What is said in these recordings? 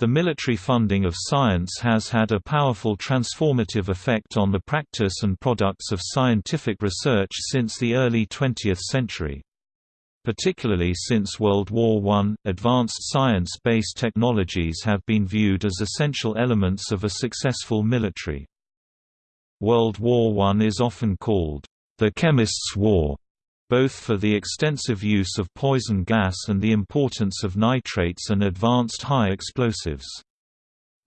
The military funding of science has had a powerful transformative effect on the practice and products of scientific research since the early 20th century. Particularly since World War I, advanced science-based technologies have been viewed as essential elements of a successful military. World War I is often called, "...the chemists' war", both for the extensive use of poison gas and the importance of nitrates and advanced high explosives.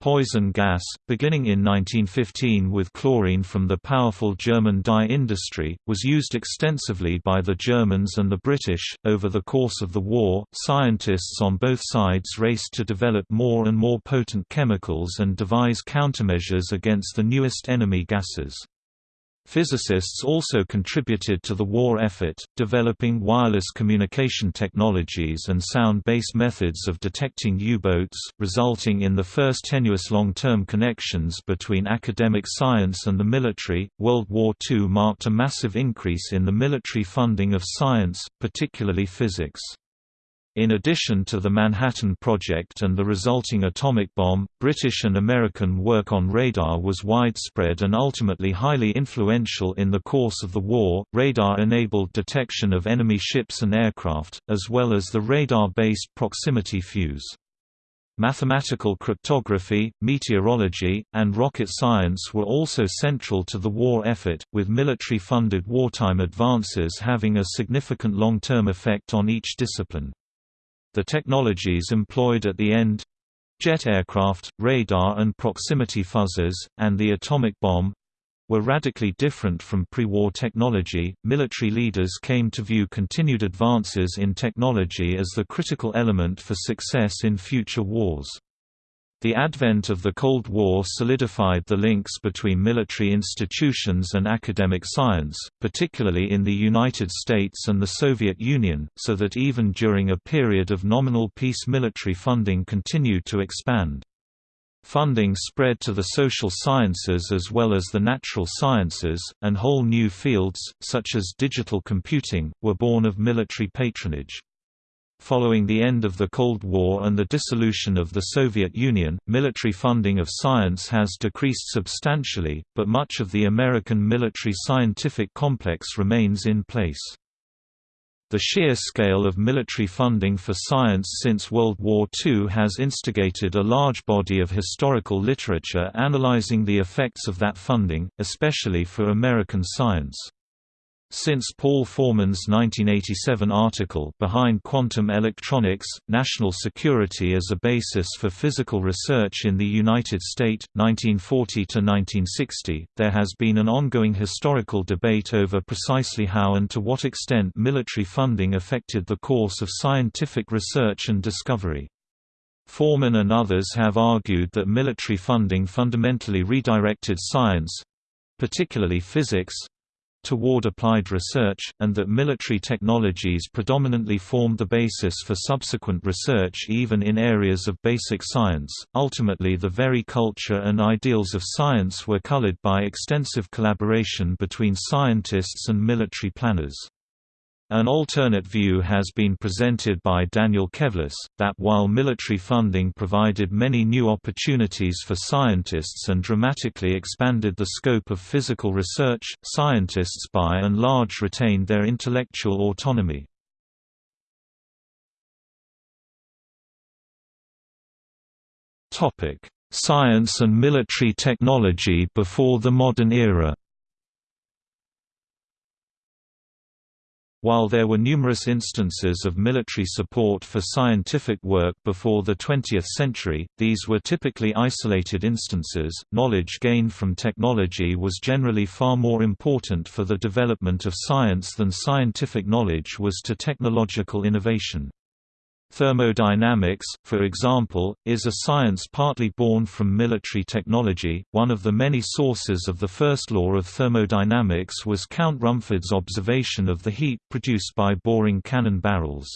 Poison gas, beginning in 1915 with chlorine from the powerful German dye industry, was used extensively by the Germans and the British. Over the course of the war, scientists on both sides raced to develop more and more potent chemicals and devise countermeasures against the newest enemy gases. Physicists also contributed to the war effort, developing wireless communication technologies and sound-based methods of detecting U-boats, resulting in the first tenuous long-term connections between academic science and the military. World War II marked a massive increase in the military funding of science, particularly physics. In addition to the Manhattan Project and the resulting atomic bomb, British and American work on radar was widespread and ultimately highly influential in the course of the war. Radar enabled detection of enemy ships and aircraft, as well as the radar-based proximity fuse. Mathematical cryptography, meteorology, and rocket science were also central to the war effort, with military-funded wartime advances having a significant long-term effect on each discipline. The technologies employed at the end jet aircraft, radar and proximity fuzzers, and the atomic bomb were radically different from pre-war technology. Military leaders came to view continued advances in technology as the critical element for success in future wars. The advent of the Cold War solidified the links between military institutions and academic science, particularly in the United States and the Soviet Union, so that even during a period of nominal peace military funding continued to expand. Funding spread to the social sciences as well as the natural sciences, and whole new fields, such as digital computing, were born of military patronage. Following the end of the Cold War and the dissolution of the Soviet Union, military funding of science has decreased substantially, but much of the American military scientific complex remains in place. The sheer scale of military funding for science since World War II has instigated a large body of historical literature analyzing the effects of that funding, especially for American science. Since Paul Forman's 1987 article Behind Quantum Electronics, National Security as a Basis for Physical Research in the United States, 1940–1960, there has been an ongoing historical debate over precisely how and to what extent military funding affected the course of scientific research and discovery. Forman and others have argued that military funding fundamentally redirected science—particularly physics, toward applied research, and that military technologies predominantly formed the basis for subsequent research even in areas of basic science. Ultimately, the very culture and ideals of science were colored by extensive collaboration between scientists and military planners. An alternate view has been presented by Daniel Kevles, that while military funding provided many new opportunities for scientists and dramatically expanded the scope of physical research, scientists by and large retained their intellectual autonomy. Science and military technology before the modern era While there were numerous instances of military support for scientific work before the 20th century, these were typically isolated instances. Knowledge gained from technology was generally far more important for the development of science than scientific knowledge was to technological innovation. Thermodynamics, for example, is a science partly born from military technology. One of the many sources of the first law of thermodynamics was Count Rumford's observation of the heat produced by boring cannon barrels.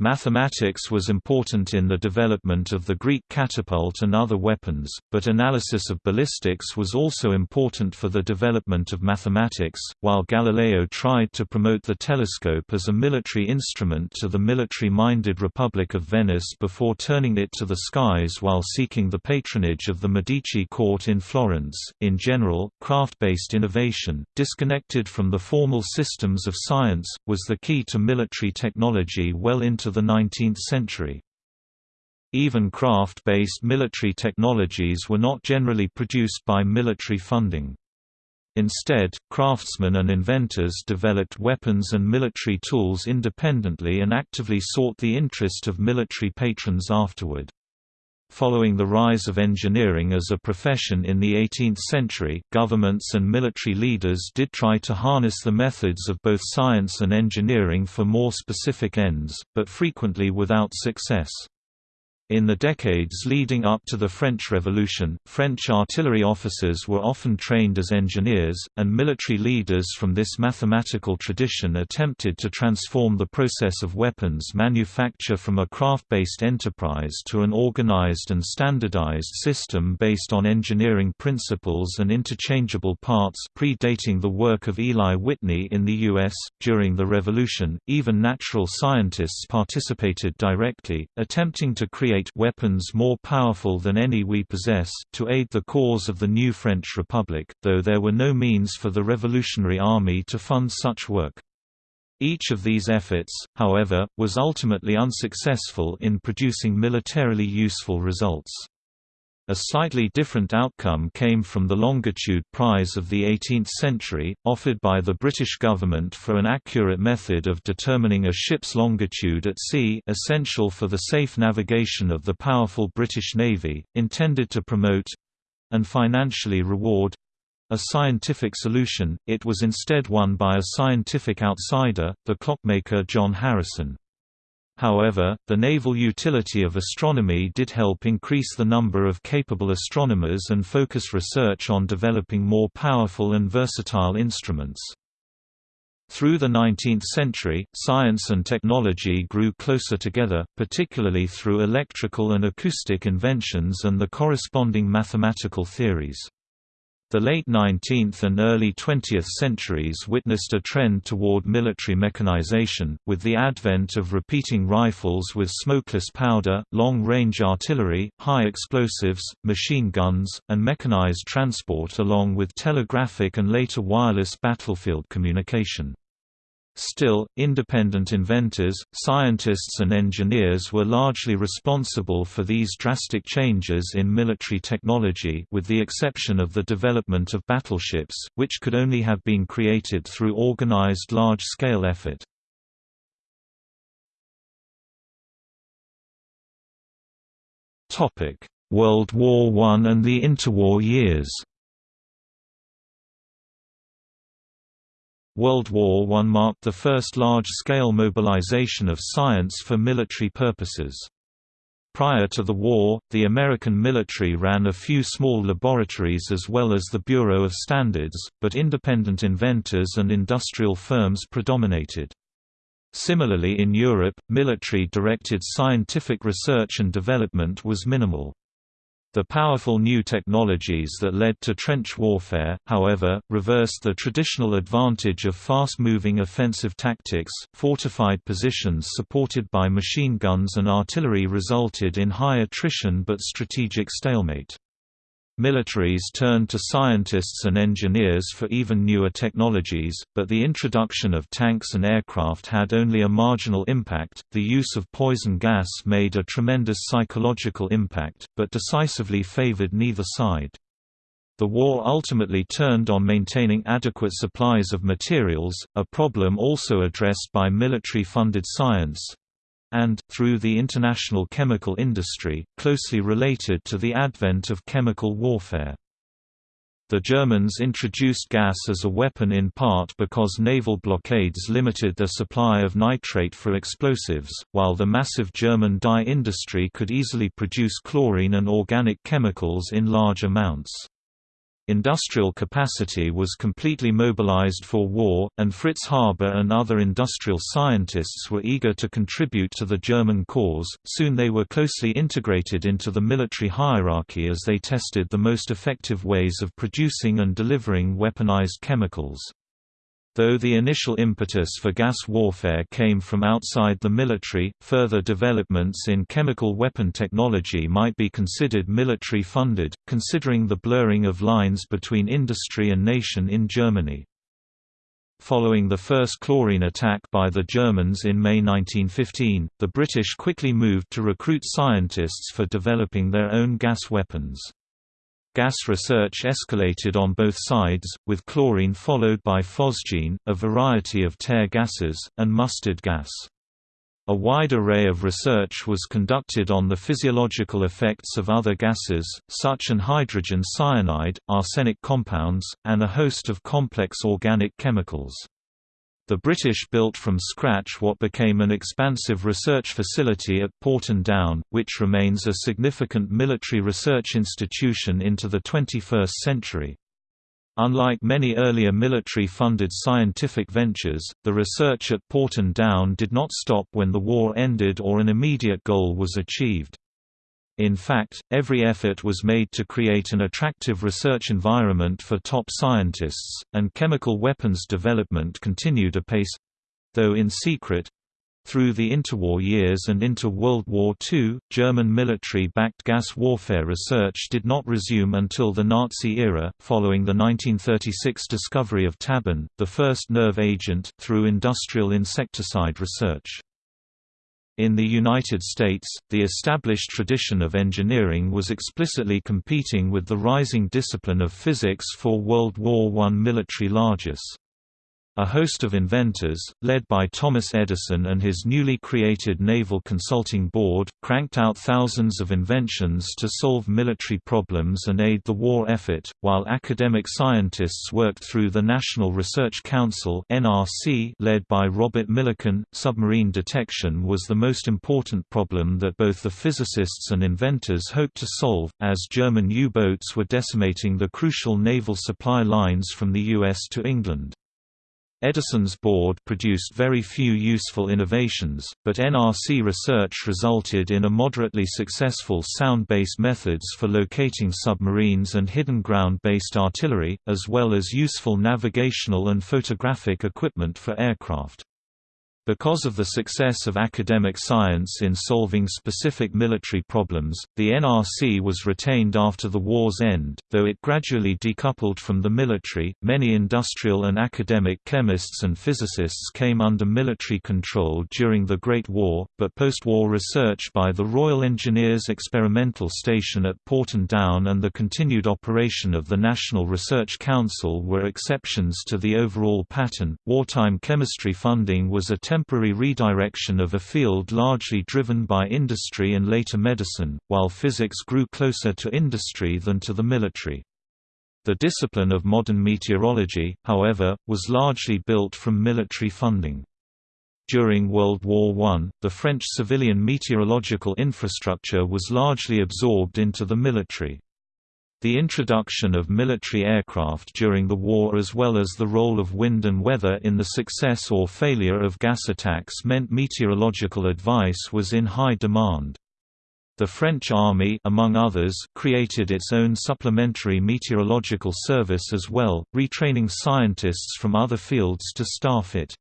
Mathematics was important in the development of the Greek catapult and other weapons, but analysis of ballistics was also important for the development of mathematics, while Galileo tried to promote the telescope as a military instrument to the military-minded Republic of Venice before turning it to the skies while seeking the patronage of the Medici court in Florence. In general, craft-based innovation, disconnected from the formal systems of science, was the key to military technology well into into the 19th century. Even craft-based military technologies were not generally produced by military funding. Instead, craftsmen and inventors developed weapons and military tools independently and actively sought the interest of military patrons afterward. Following the rise of engineering as a profession in the 18th century, governments and military leaders did try to harness the methods of both science and engineering for more specific ends, but frequently without success. In the decades leading up to the French Revolution, French artillery officers were often trained as engineers, and military leaders from this mathematical tradition attempted to transform the process of weapons manufacture from a craft-based enterprise to an organized and standardized system based on engineering principles and interchangeable parts predating the work of Eli Whitney in the U.S. During the Revolution, even natural scientists participated directly, attempting to create create weapons more powerful than any we possess, to aid the cause of the new French Republic, though there were no means for the Revolutionary Army to fund such work. Each of these efforts, however, was ultimately unsuccessful in producing militarily useful results. A slightly different outcome came from the Longitude Prize of the 18th century, offered by the British government for an accurate method of determining a ship's longitude at sea essential for the safe navigation of the powerful British Navy, intended to promote—and financially reward—a scientific solution, it was instead won by a scientific outsider, the clockmaker John Harrison. However, the naval utility of astronomy did help increase the number of capable astronomers and focus research on developing more powerful and versatile instruments. Through the 19th century, science and technology grew closer together, particularly through electrical and acoustic inventions and the corresponding mathematical theories. The late 19th and early 20th centuries witnessed a trend toward military mechanization, with the advent of repeating rifles with smokeless powder, long-range artillery, high explosives, machine guns, and mechanized transport along with telegraphic and later wireless battlefield communication. Still, independent inventors, scientists and engineers were largely responsible for these drastic changes in military technology with the exception of the development of battleships, which could only have been created through organized large-scale effort. World War I and the interwar years World War I marked the first large-scale mobilization of science for military purposes. Prior to the war, the American military ran a few small laboratories as well as the Bureau of Standards, but independent inventors and industrial firms predominated. Similarly in Europe, military-directed scientific research and development was minimal. The powerful new technologies that led to trench warfare, however, reversed the traditional advantage of fast-moving offensive tactics. Fortified positions supported by machine guns and artillery resulted in high attrition but strategic stalemate. Militaries turned to scientists and engineers for even newer technologies, but the introduction of tanks and aircraft had only a marginal impact. The use of poison gas made a tremendous psychological impact, but decisively favored neither side. The war ultimately turned on maintaining adequate supplies of materials, a problem also addressed by military-funded science, and, through the international chemical industry, closely related to the advent of chemical warfare. The Germans introduced gas as a weapon in part because naval blockades limited their supply of nitrate for explosives, while the massive German dye industry could easily produce chlorine and organic chemicals in large amounts. Industrial capacity was completely mobilized for war, and Fritz Haber and other industrial scientists were eager to contribute to the German cause. Soon they were closely integrated into the military hierarchy as they tested the most effective ways of producing and delivering weaponized chemicals. Though the initial impetus for gas warfare came from outside the military, further developments in chemical weapon technology might be considered military-funded, considering the blurring of lines between industry and nation in Germany. Following the first chlorine attack by the Germans in May 1915, the British quickly moved to recruit scientists for developing their own gas weapons. Gas research escalated on both sides, with chlorine followed by phosgene, a variety of tear gases, and mustard gas. A wide array of research was conducted on the physiological effects of other gases, such as hydrogen cyanide, arsenic compounds, and a host of complex organic chemicals. The British built from scratch what became an expansive research facility at Porton Down, which remains a significant military research institution into the 21st century. Unlike many earlier military-funded scientific ventures, the research at Porton Down did not stop when the war ended or an immediate goal was achieved. In fact, every effort was made to create an attractive research environment for top scientists, and chemical weapons development continued apace—though in secret, through the interwar years and into World War II, German military-backed gas warfare research did not resume until the Nazi era, following the 1936 discovery of tabun, the first nerve agent, through industrial insecticide research. In the United States, the established tradition of engineering was explicitly competing with the rising discipline of physics for World War I military largesse. A host of inventors, led by Thomas Edison and his newly created Naval Consulting Board, cranked out thousands of inventions to solve military problems and aid the war effort, while academic scientists worked through the National Research Council led by Robert Millikan. Submarine detection was the most important problem that both the physicists and inventors hoped to solve, as German U-boats were decimating the crucial naval supply lines from the US to England. Edison's board produced very few useful innovations, but NRC research resulted in a moderately successful sound-based methods for locating submarines and hidden ground-based artillery, as well as useful navigational and photographic equipment for aircraft. Because of the success of academic science in solving specific military problems, the NRC was retained after the war's end, though it gradually decoupled from the military. Many industrial and academic chemists and physicists came under military control during the Great War, but post-war research by the Royal Engineers Experimental Station at Porton Down and the continued operation of the National Research Council were exceptions to the overall pattern. Wartime chemistry funding was a temporary redirection of a field largely driven by industry and later medicine, while physics grew closer to industry than to the military. The discipline of modern meteorology, however, was largely built from military funding. During World War I, the French civilian meteorological infrastructure was largely absorbed into the military. The introduction of military aircraft during the war as well as the role of wind and weather in the success or failure of gas attacks meant meteorological advice was in high demand. The French army among others, created its own supplementary meteorological service as well, retraining scientists from other fields to staff it.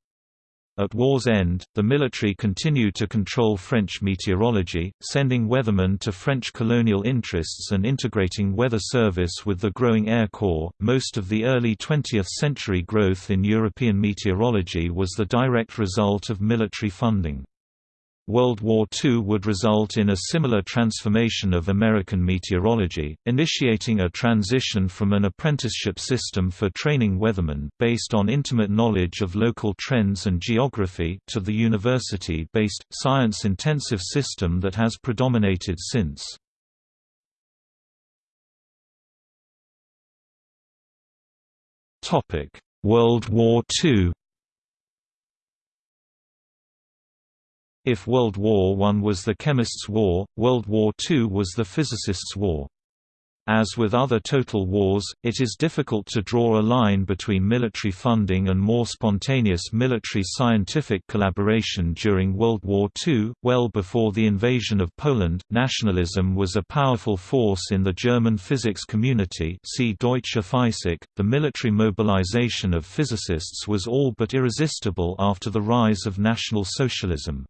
At war's end, the military continued to control French meteorology, sending weathermen to French colonial interests and integrating weather service with the growing Air Corps. Most of the early 20th century growth in European meteorology was the direct result of military funding. World War II would result in a similar transformation of American meteorology, initiating a transition from an apprenticeship system for training weathermen based on intimate knowledge of local trends and geography to the university-based, science-intensive system that has predominated since. World War II If World War I was the chemist's war, World War II was the physicist's war. As with other total wars, it is difficult to draw a line between military funding and more spontaneous military scientific collaboration during World War II. Well before the invasion of Poland, nationalism was a powerful force in the German physics community. See Deutsche Physik. The military mobilization of physicists was all but irresistible after the rise of National Socialism.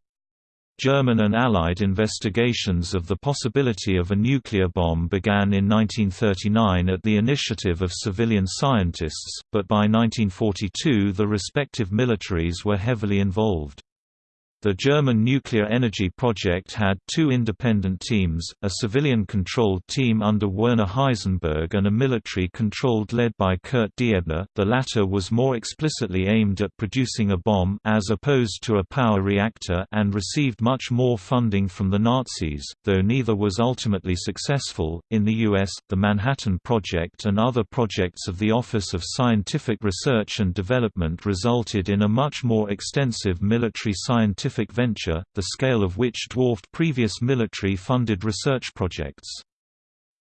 German and Allied investigations of the possibility of a nuclear bomb began in 1939 at the initiative of civilian scientists, but by 1942 the respective militaries were heavily involved. The German nuclear energy project had two independent teams, a civilian-controlled team under Werner Heisenberg and a military-controlled led by Kurt Diebner. The latter was more explicitly aimed at producing a bomb as opposed to a power reactor and received much more funding from the Nazis, though neither was ultimately successful. In the US, the Manhattan Project and other projects of the Office of Scientific Research and Development resulted in a much more extensive military scientific scientific venture, the scale of which dwarfed previous military-funded research projects.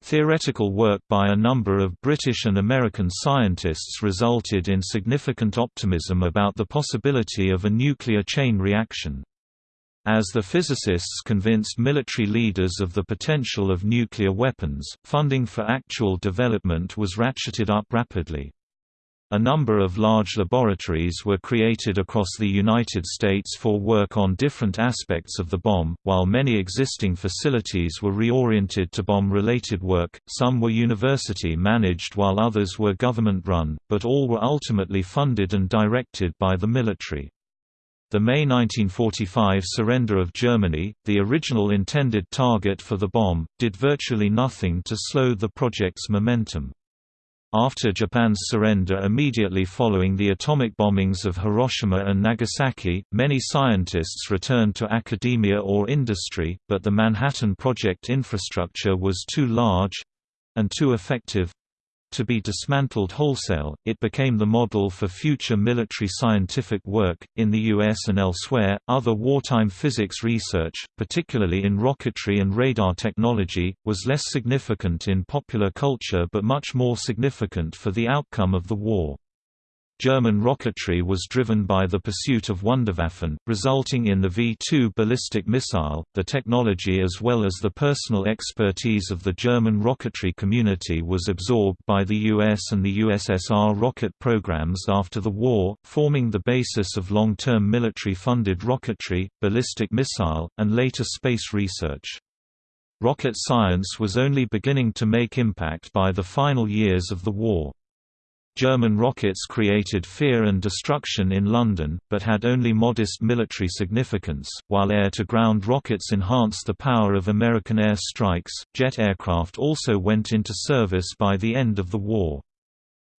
Theoretical work by a number of British and American scientists resulted in significant optimism about the possibility of a nuclear chain reaction. As the physicists convinced military leaders of the potential of nuclear weapons, funding for actual development was ratcheted up rapidly. A number of large laboratories were created across the United States for work on different aspects of the bomb, while many existing facilities were reoriented to bomb-related work, some were university-managed while others were government-run, but all were ultimately funded and directed by the military. The May 1945 surrender of Germany, the original intended target for the bomb, did virtually nothing to slow the project's momentum. After Japan's surrender immediately following the atomic bombings of Hiroshima and Nagasaki, many scientists returned to academia or industry, but the Manhattan Project infrastructure was too large—and too effective to be dismantled wholesale, it became the model for future military scientific work. In the US and elsewhere, other wartime physics research, particularly in rocketry and radar technology, was less significant in popular culture but much more significant for the outcome of the war. German rocketry was driven by the pursuit of Wunderwaffen, resulting in the V-2 ballistic missile. The technology as well as the personal expertise of the German rocketry community was absorbed by the US and the USSR rocket programs after the war, forming the basis of long-term military-funded rocketry, ballistic missile, and later space research. Rocket science was only beginning to make impact by the final years of the war. German rockets created fear and destruction in London, but had only modest military significance, while air-to-ground rockets enhanced the power of American air strikes. Jet aircraft also went into service by the end of the war.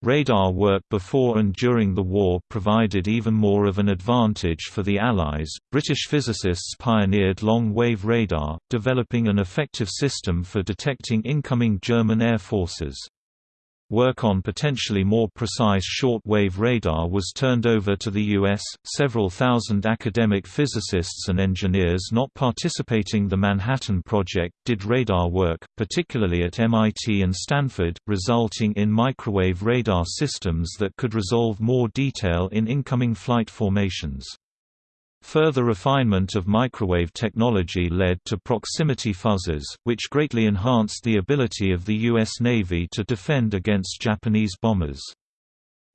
Radar work before and during the war provided even more of an advantage for the Allies. British physicists pioneered long wave radar, developing an effective system for detecting incoming German air forces. Work on potentially more precise short-wave radar was turned over to the U.S. Several thousand academic physicists and engineers not participating the Manhattan Project did radar work, particularly at MIT and Stanford, resulting in microwave radar systems that could resolve more detail in incoming flight formations. Further refinement of microwave technology led to proximity fuzzers, which greatly enhanced the ability of the U.S. Navy to defend against Japanese bombers.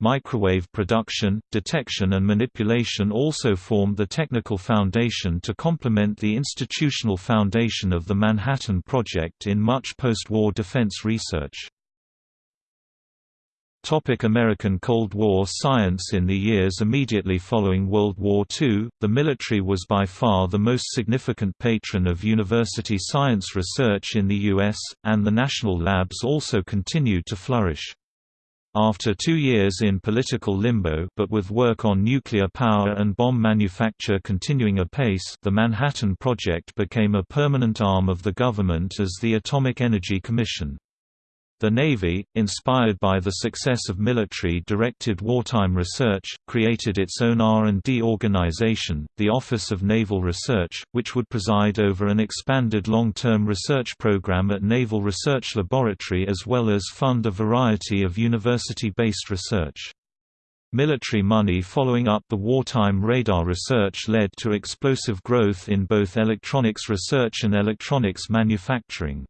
Microwave production, detection and manipulation also formed the technical foundation to complement the institutional foundation of the Manhattan Project in much post-war defense research. Topic American Cold War science In the years immediately following World War II, the military was by far the most significant patron of university science research in the U.S., and the national labs also continued to flourish. After two years in political limbo but with work on nuclear power and bomb manufacture continuing apace the Manhattan Project became a permanent arm of the government as the Atomic Energy Commission. The Navy, inspired by the success of military-directed wartime research, created its own R&D organization, the Office of Naval Research, which would preside over an expanded long-term research program at Naval Research Laboratory as well as fund a variety of university-based research. Military money following up the wartime radar research led to explosive growth in both electronics research and electronics manufacturing.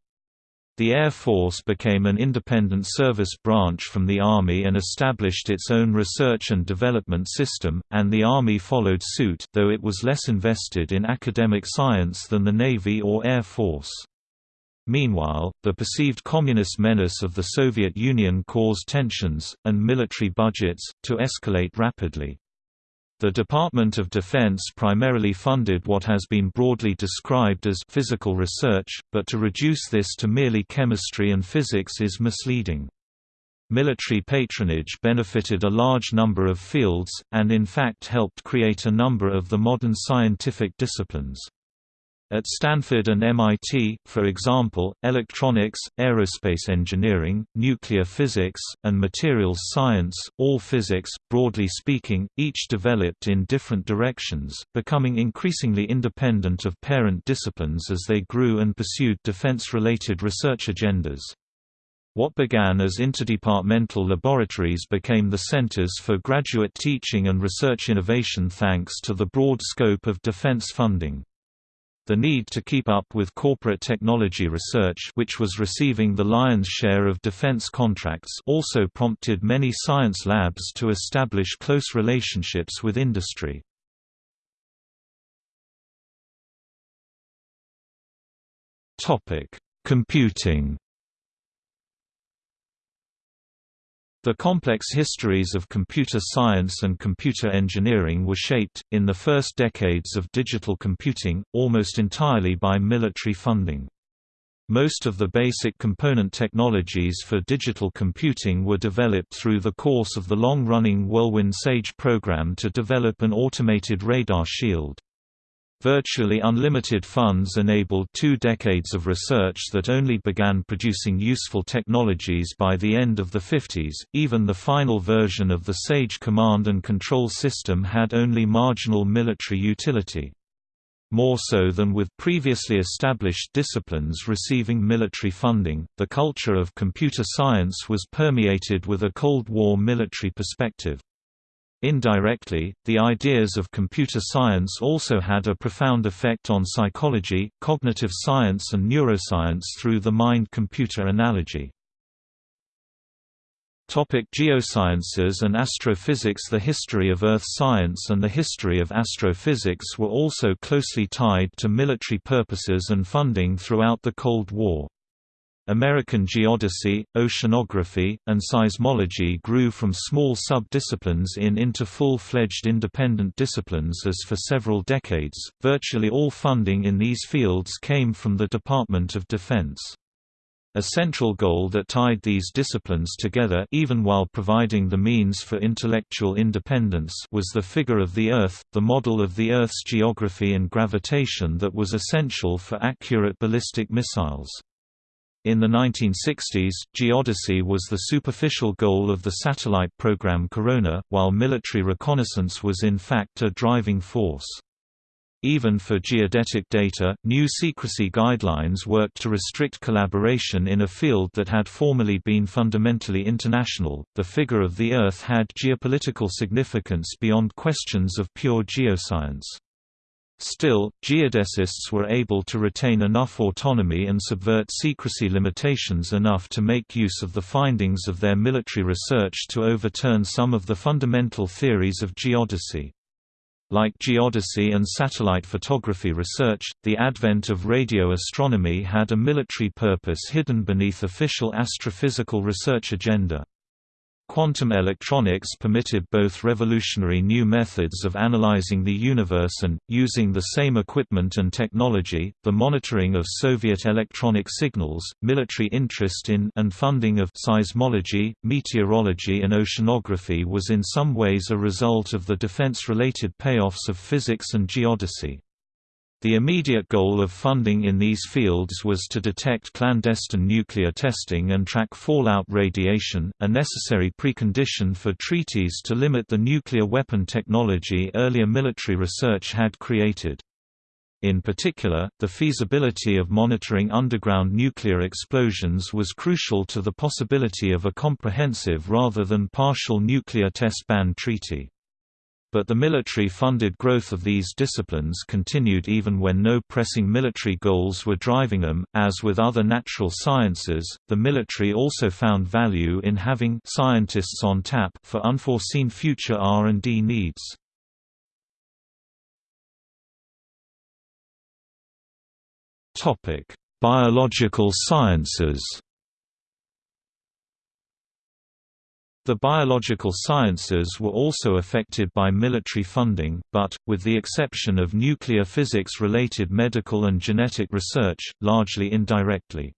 The Air Force became an independent service branch from the Army and established its own research and development system, and the Army followed suit though it was less invested in academic science than the Navy or Air Force. Meanwhile, the perceived communist menace of the Soviet Union caused tensions, and military budgets, to escalate rapidly. The Department of Defense primarily funded what has been broadly described as physical research, but to reduce this to merely chemistry and physics is misleading. Military patronage benefited a large number of fields, and in fact helped create a number of the modern scientific disciplines. At Stanford and MIT, for example, electronics, aerospace engineering, nuclear physics, and materials science, all physics, broadly speaking, each developed in different directions, becoming increasingly independent of parent disciplines as they grew and pursued defense-related research agendas. What began as interdepartmental laboratories became the centers for graduate teaching and research innovation thanks to the broad scope of defense funding. The need to keep up with corporate technology research which was receiving the lion's share of defense contracts also prompted many science labs to establish close relationships with industry. Computing The complex histories of computer science and computer engineering were shaped, in the first decades of digital computing, almost entirely by military funding. Most of the basic component technologies for digital computing were developed through the course of the long-running Whirlwind SAGE program to develop an automated radar shield. Virtually unlimited funds enabled two decades of research that only began producing useful technologies by the end of the 50s. Even the final version of the SAGE command and control system had only marginal military utility. More so than with previously established disciplines receiving military funding, the culture of computer science was permeated with a Cold War military perspective. Indirectly, the ideas of computer science also had a profound effect on psychology, cognitive science and neuroscience through the mind-computer analogy. Topic geosciences and astrophysics The history of Earth science and the history of astrophysics were also closely tied to military purposes and funding throughout the Cold War. American geodesy, oceanography, and seismology grew from small sub-disciplines in into full-fledged independent disciplines as for several decades, virtually all funding in these fields came from the Department of Defense. A central goal that tied these disciplines together even while providing the means for intellectual independence was the figure of the Earth, the model of the Earth's geography and gravitation that was essential for accurate ballistic missiles. In the 1960s, geodesy was the superficial goal of the satellite program Corona, while military reconnaissance was in fact a driving force. Even for geodetic data, new secrecy guidelines worked to restrict collaboration in a field that had formerly been fundamentally international. The figure of the Earth had geopolitical significance beyond questions of pure geoscience. Still, geodesists were able to retain enough autonomy and subvert secrecy limitations enough to make use of the findings of their military research to overturn some of the fundamental theories of geodesy. Like geodesy and satellite photography research, the advent of radio astronomy had a military purpose hidden beneath official astrophysical research agenda. Quantum electronics permitted both revolutionary new methods of analyzing the universe and, using the same equipment and technology, the monitoring of Soviet electronic signals. Military interest in and funding of seismology, meteorology, and oceanography was in some ways a result of the defense related payoffs of physics and geodesy. The immediate goal of funding in these fields was to detect clandestine nuclear testing and track fallout radiation, a necessary precondition for treaties to limit the nuclear weapon technology earlier military research had created. In particular, the feasibility of monitoring underground nuclear explosions was crucial to the possibility of a comprehensive rather than partial nuclear test ban treaty. But the military-funded growth of these disciplines continued even when no pressing military goals were driving them. As with other natural sciences, the military also found value in having scientists on tap for unforeseen future R&D needs. Topic: Biological sciences. The biological sciences were also affected by military funding, but, with the exception of nuclear physics-related medical and genetic research, largely indirectly.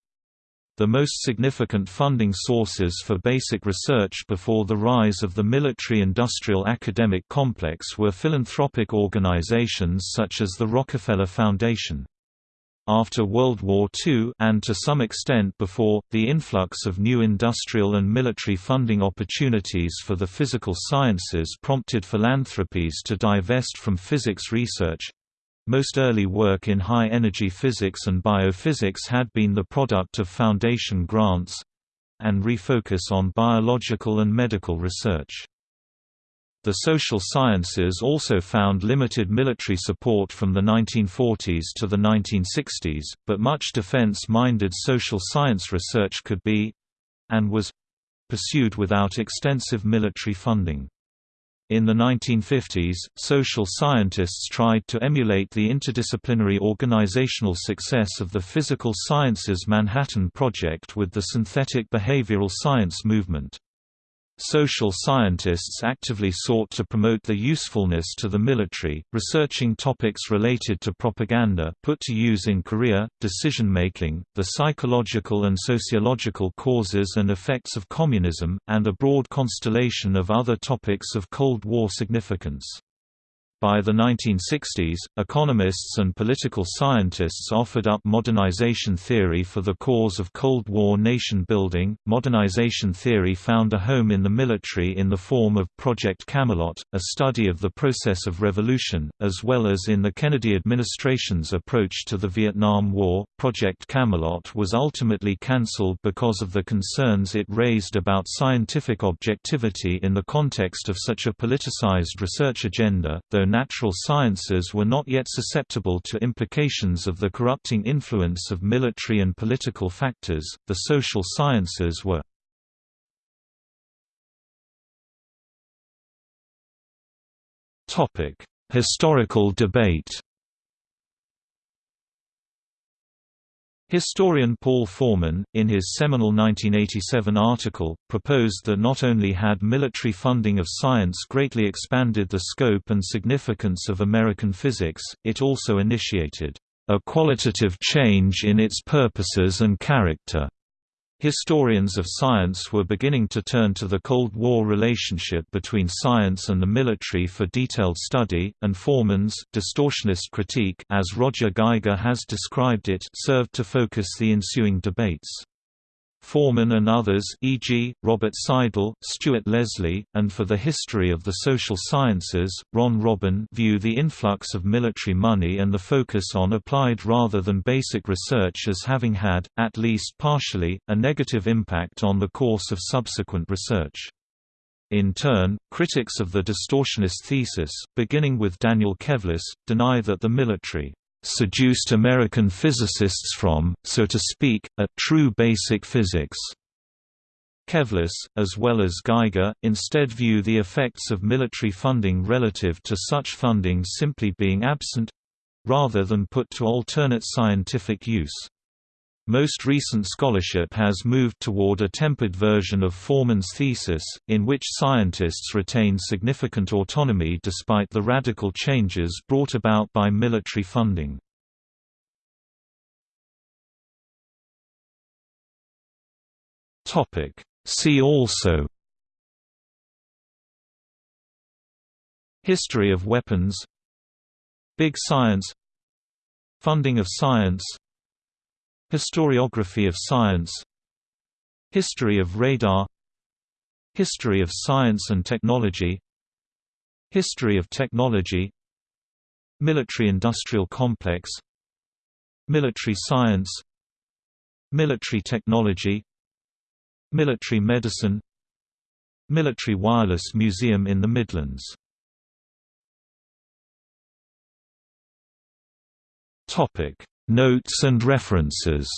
The most significant funding sources for basic research before the rise of the military-industrial academic complex were philanthropic organizations such as the Rockefeller Foundation. After World War II and to some extent before, the influx of new industrial and military funding opportunities for the physical sciences prompted philanthropies to divest from physics research. Most early work in high-energy physics and biophysics had been the product of foundation grants and refocus on biological and medical research. The social sciences also found limited military support from the 1940s to the 1960s, but much defense-minded social science research could be—and was—pursued without extensive military funding. In the 1950s, social scientists tried to emulate the interdisciplinary organizational success of the Physical Sciences Manhattan Project with the synthetic behavioral science movement. Social scientists actively sought to promote their usefulness to the military, researching topics related to propaganda put to use in Korea, decision-making, the psychological and sociological causes and effects of communism, and a broad constellation of other topics of Cold War significance. By the 1960s, economists and political scientists offered up modernization theory for the cause of Cold War nation building. Modernization theory found a home in the military in the form of Project Camelot, a study of the process of revolution, as well as in the Kennedy administration's approach to the Vietnam War. Project Camelot was ultimately cancelled because of the concerns it raised about scientific objectivity in the context of such a politicized research agenda, though natural sciences were not yet susceptible to implications of the corrupting influence of military and political factors, the social sciences were. Historical debate Historian Paul Forman, in his seminal 1987 article, proposed that not only had military funding of science greatly expanded the scope and significance of American physics, it also initiated a qualitative change in its purposes and character. Historians of science were beginning to turn to the Cold War relationship between science and the military for detailed study, and Forman's distortionist critique as Roger Geiger has described it served to focus the ensuing debates. Forman and others e.g., Robert Seidel, Stuart Leslie, and for the history of the social sciences, Ron Robin view the influx of military money and the focus on applied rather than basic research as having had, at least partially, a negative impact on the course of subsequent research. In turn, critics of the distortionist thesis, beginning with Daniel Kevles, deny that the military seduced American physicists from, so to speak, a true basic physics. Kevles, as well as Geiger, instead view the effects of military funding relative to such funding simply being absent—rather than put to alternate scientific use. Most recent scholarship has moved toward a tempered version of Forman's thesis, in which scientists retain significant autonomy despite the radical changes brought about by military funding. See also History of weapons Big Science Funding of science Historiography of science History of radar History of science and technology History of technology Military-industrial complex Military science Military technology Military medicine Military Wireless Museum in the Midlands Notes and references